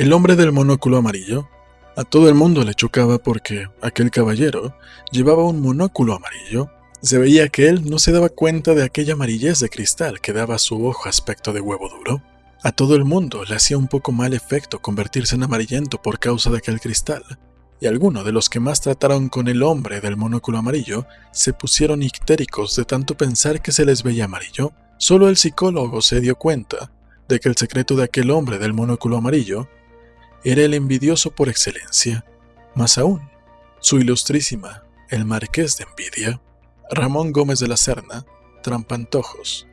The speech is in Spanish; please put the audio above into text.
El hombre del monóculo amarillo. A todo el mundo le chocaba porque aquel caballero llevaba un monóculo amarillo. Se veía que él no se daba cuenta de aquella amarillez de cristal que daba a su ojo aspecto de huevo duro. A todo el mundo le hacía un poco mal efecto convertirse en amarillento por causa de aquel cristal, y algunos de los que más trataron con el hombre del monóculo amarillo se pusieron ictéricos de tanto pensar que se les veía amarillo. Solo el psicólogo se dio cuenta de que el secreto de aquel hombre del monóculo amarillo era el envidioso por excelencia, más aún, su ilustrísima, el marqués de envidia, Ramón Gómez de la Serna, Trampantojos,